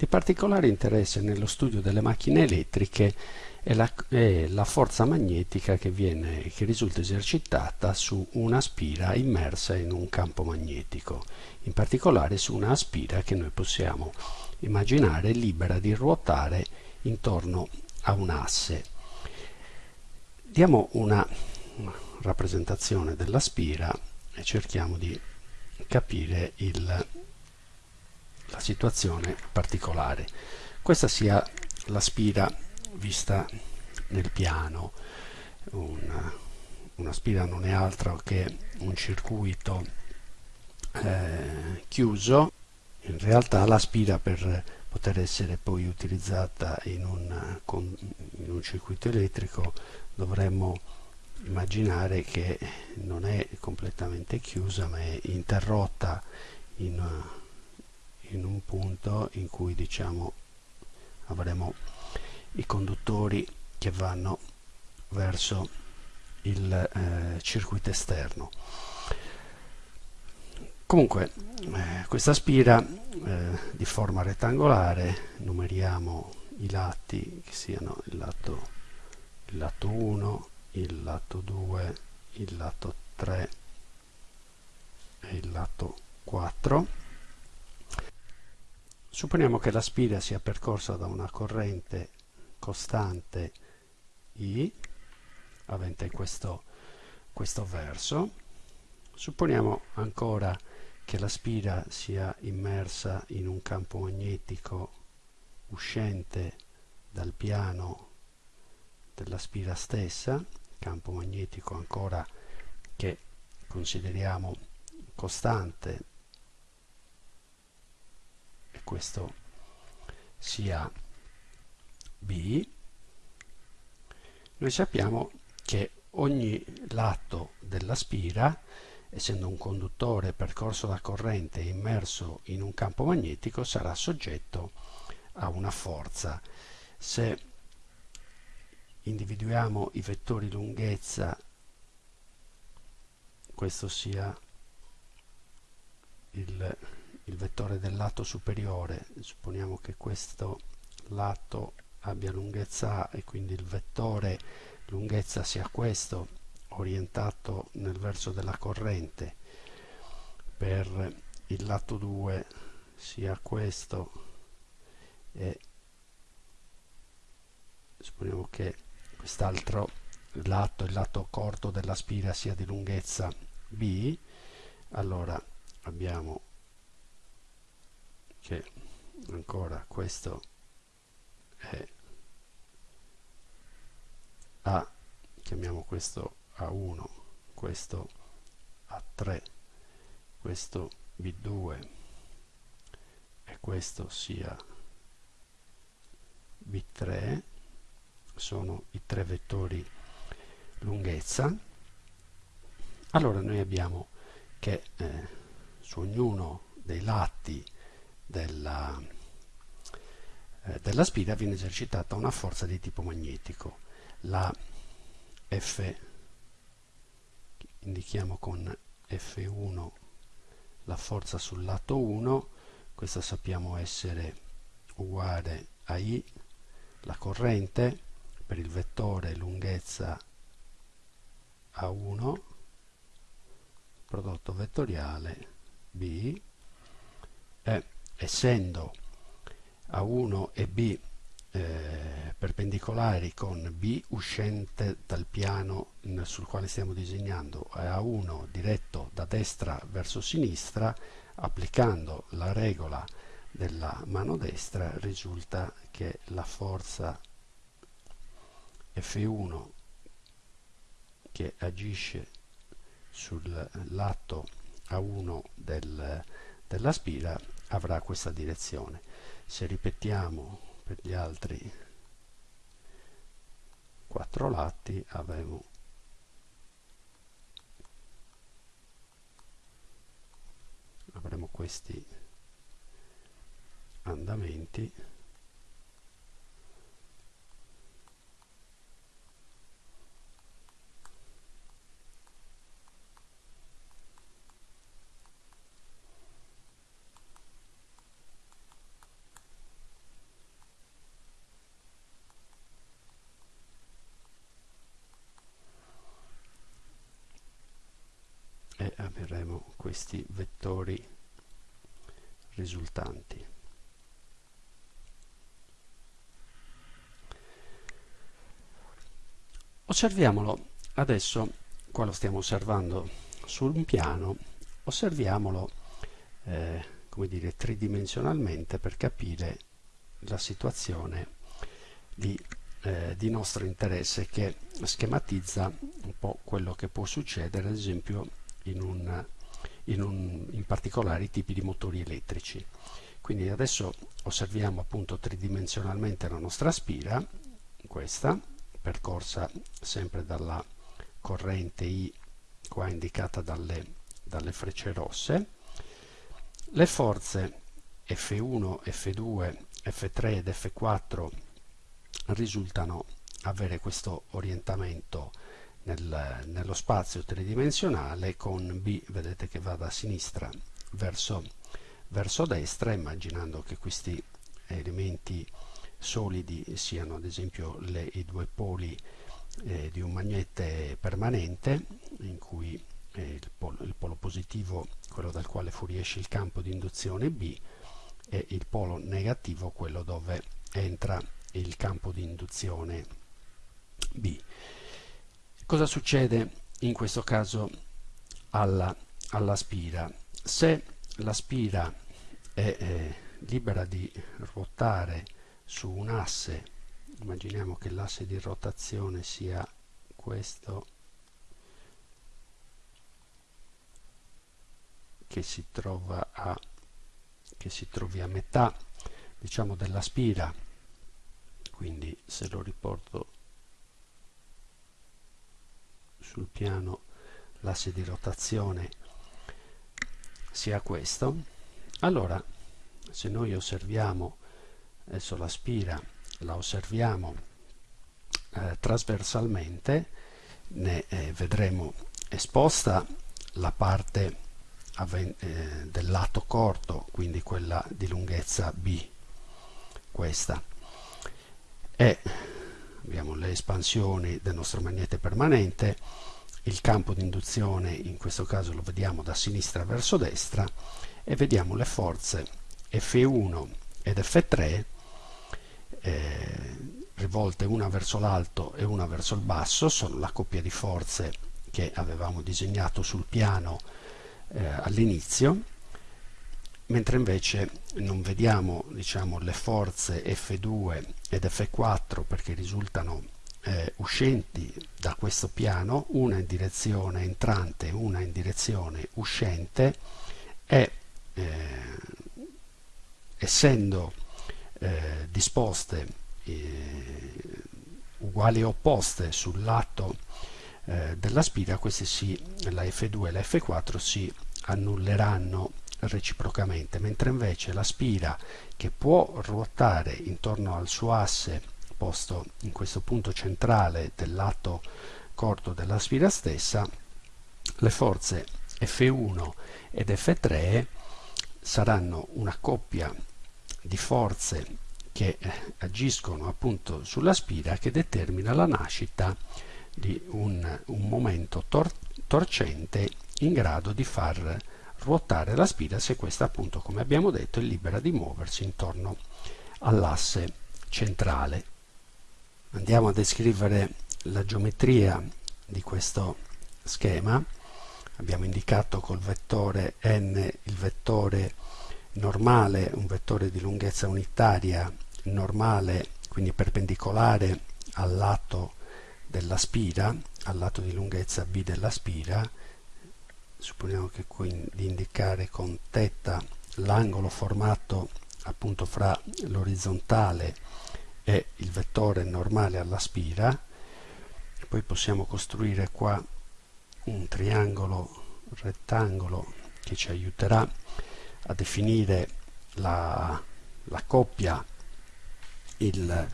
Di particolare interesse nello studio delle macchine elettriche è la, è la forza magnetica che, viene, che risulta esercitata su una spira immersa in un campo magnetico, in particolare su una spira che noi possiamo immaginare libera di ruotare intorno a un asse. Diamo una rappresentazione della spira e cerchiamo di capire il, la situazione particolare. Questa sia la spira vista nel piano. Una, una spira non è altro che un circuito eh, chiuso. In realtà la spira per poter essere poi utilizzata in un, in un circuito elettrico dovremmo immaginare che non è completamente chiusa ma è interrotta in, in un punto in cui diciamo avremo i conduttori che vanno verso il eh, circuito esterno. Comunque eh, questa spira eh, di forma rettangolare numeriamo i lati che siano il lato il lato 1 il lato 2 il lato 3 e il lato 4 supponiamo che la spira sia percorsa da una corrente costante I avente questo, questo verso. Supponiamo ancora che la spira sia immersa in un campo magnetico uscente dal piano della spira stessa campo magnetico ancora che consideriamo costante questo sia B. Noi sappiamo che ogni lato della spira essendo un conduttore percorso da corrente immerso in un campo magnetico sarà soggetto a una forza. Se individuiamo i vettori lunghezza questo sia il, il vettore del lato superiore supponiamo che questo lato abbia lunghezza A e quindi il vettore lunghezza sia questo orientato nel verso della corrente per il lato 2 sia questo e supponiamo che quest'altro lato, il lato corto della spira sia di lunghezza B, allora abbiamo che ancora questo è A, chiamiamo questo A1, questo A3, questo B2 e questo sia B3 sono i tre vettori lunghezza. Allora noi abbiamo che eh, su ognuno dei lati della, eh, della spira viene esercitata una forza di tipo magnetico la F indichiamo con F1 la forza sul lato 1 questa sappiamo essere uguale a I la corrente per il vettore lunghezza A1 prodotto vettoriale B e essendo A1 e B eh, perpendicolari con B uscente dal piano sul quale stiamo disegnando e A1 diretto da destra verso sinistra applicando la regola della mano destra risulta che la forza F1 che agisce sul lato A1 del, della spira avrà questa direzione. Se ripetiamo per gli altri quattro lati avremo avremo questi andamenti questi vettori risultanti. Osserviamolo adesso, qua lo stiamo osservando su un piano, osserviamolo eh, come dire, tridimensionalmente per capire la situazione di, eh, di nostro interesse che schematizza un po' quello che può succedere ad esempio in, un, in, un, in particolari tipi di motori elettrici. Quindi adesso osserviamo appunto tridimensionalmente la nostra spira, questa, percorsa sempre dalla corrente I qua indicata dalle, dalle frecce rosse. Le forze F1, F2, F3 ed F4 risultano avere questo orientamento nel, nello spazio tridimensionale con B, vedete che va da sinistra verso, verso destra, immaginando che questi elementi solidi siano ad esempio le, i due poli eh, di un magnete permanente in cui eh, il, polo, il, polo, positivo, quello dal quale fuoriesce il campo di induzione B, e il polo negativo, quello dove entra il campo di induzione B. Cosa succede in questo caso alla, alla spira? Se la spira è eh, libera di ruotare su un asse, immaginiamo che l'asse di rotazione sia questo che si trova a che si trovi a metà diciamo della spira quindi se lo riporto sul piano l'asse di rotazione sia questo. Allora se noi osserviamo adesso la spira la osserviamo eh, trasversalmente ne eh, vedremo esposta la parte eh, del lato corto quindi quella di lunghezza B questa. E abbiamo le espansioni del nostro magnete permanente, il campo di induzione in questo caso lo vediamo da sinistra verso destra e vediamo le forze F1 ed F3 eh, rivolte una verso l'alto e una verso il basso, sono la coppia di forze che avevamo disegnato sul piano eh, all'inizio mentre invece non vediamo diciamo, le forze F2 ed F4 perché risultano eh, uscenti da questo piano, una in direzione entrante e una in direzione uscente e eh, essendo eh, disposte eh, uguali e opposte sul lato eh, della spira, queste si, la F2 e la F4 si annulleranno reciprocamente, mentre invece la spira che può ruotare intorno al suo asse posto in questo punto centrale del lato corto della spira stessa, le forze F1 ed F3 saranno una coppia di forze che eh, agiscono appunto sulla spira che determina la nascita di un, un momento tor torcente in grado di far ruotare la spira se questa appunto come abbiamo detto è libera di muoversi intorno all'asse centrale. Andiamo a descrivere la geometria di questo schema. Abbiamo indicato col vettore n il vettore normale, un vettore di lunghezza unitaria normale, quindi perpendicolare al lato della spira, al lato di lunghezza b della spira, supponiamo che qui di indicare con teta l'angolo formato appunto fra l'orizzontale e il vettore normale alla spira poi possiamo costruire qua un triangolo rettangolo che ci aiuterà a definire la, la coppia il,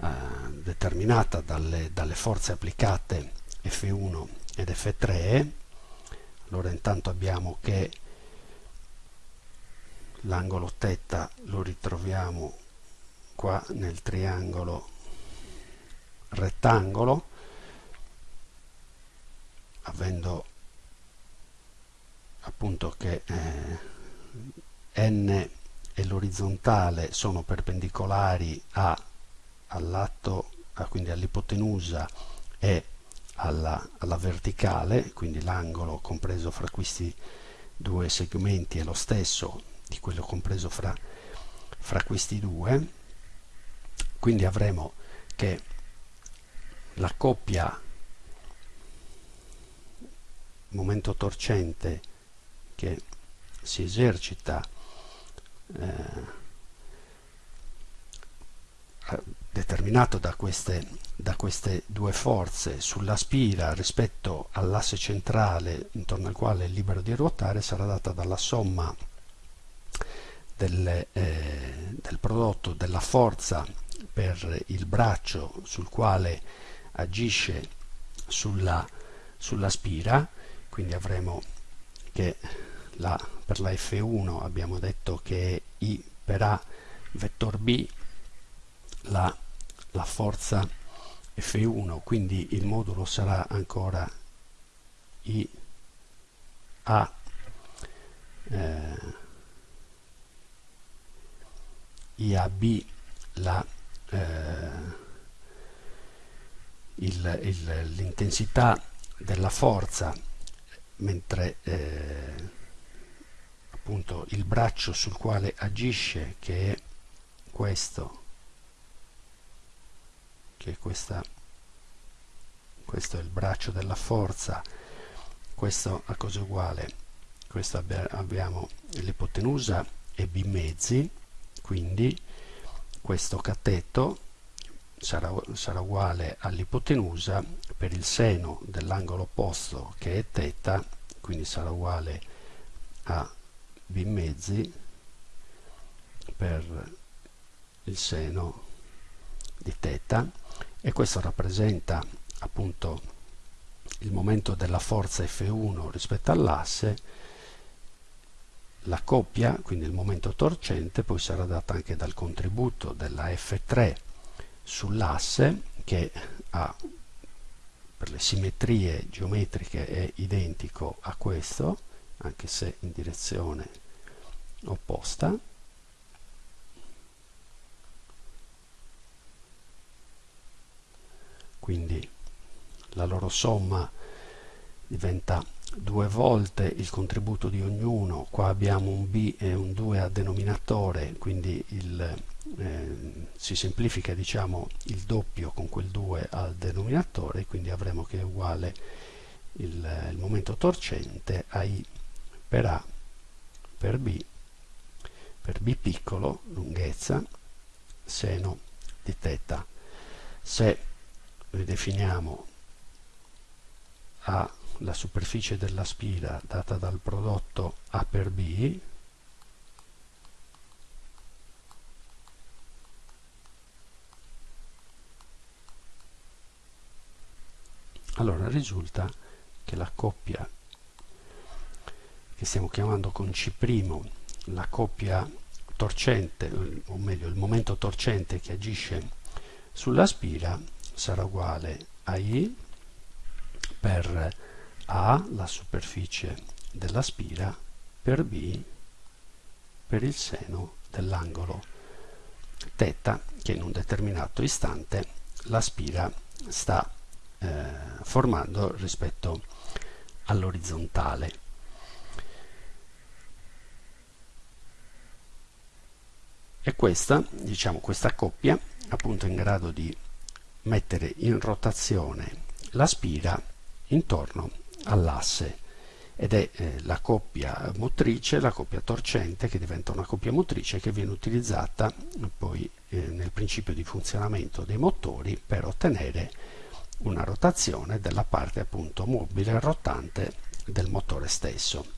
uh, determinata dalle, dalle forze applicate F1 ed F3 allora intanto abbiamo che l'angolo teta lo ritroviamo qua nel triangolo rettangolo avendo appunto che eh, n e l'orizzontale sono perpendicolari all'atto, quindi all'ipotenusa e alla, alla verticale, quindi l'angolo compreso fra questi due segmenti è lo stesso di quello compreso fra, fra questi due, quindi avremo che la coppia momento torcente che si esercita eh, determinato da queste, da queste due forze sulla spira rispetto all'asse centrale intorno al quale è libero di ruotare sarà data dalla somma del, eh, del prodotto della forza per il braccio sul quale agisce sulla, sulla spira quindi avremo che la, per la F1 abbiamo detto che è I per A vettor B la, la forza F1 quindi il modulo sarà ancora I A. Eh, IAB la eh, l'intensità della forza mentre eh, appunto il braccio sul quale agisce che è questo che questa questo è il braccio della forza questo a cosa uguale questo abbiamo l'ipotenusa e b mezzi quindi questo cateto sarà, sarà uguale all'ipotenusa per il seno dell'angolo opposto che è θ quindi sarà uguale a b mezzi per il seno di θ e questo rappresenta appunto il momento della forza F1 rispetto all'asse la coppia, quindi il momento torcente, poi sarà data anche dal contributo della F3 sull'asse che ha per le simmetrie geometriche è identico a questo anche se in direzione opposta quindi la loro somma diventa due volte il contributo di ognuno. Qua abbiamo un b e un 2 a denominatore quindi il, eh, si semplifica diciamo il doppio con quel 2 al denominatore quindi avremo che è uguale il, il momento torcente a i per a per b per b piccolo lunghezza seno di θ se ridefiniamo a la superficie della spira data dal prodotto A per B allora risulta che la coppia che stiamo chiamando con C' la coppia torcente o meglio il momento torcente che agisce sulla spira sarà uguale a I per a la superficie della spira per B per il seno dell'angolo θ che in un determinato istante la spira sta eh, formando rispetto all'orizzontale. E questa, diciamo, questa coppia appunto in grado di mettere in rotazione la spira intorno all'asse ed è eh, la coppia motrice, la coppia torcente che diventa una coppia motrice che viene utilizzata poi eh, nel principio di funzionamento dei motori per ottenere una rotazione della parte appunto mobile rotante del motore stesso.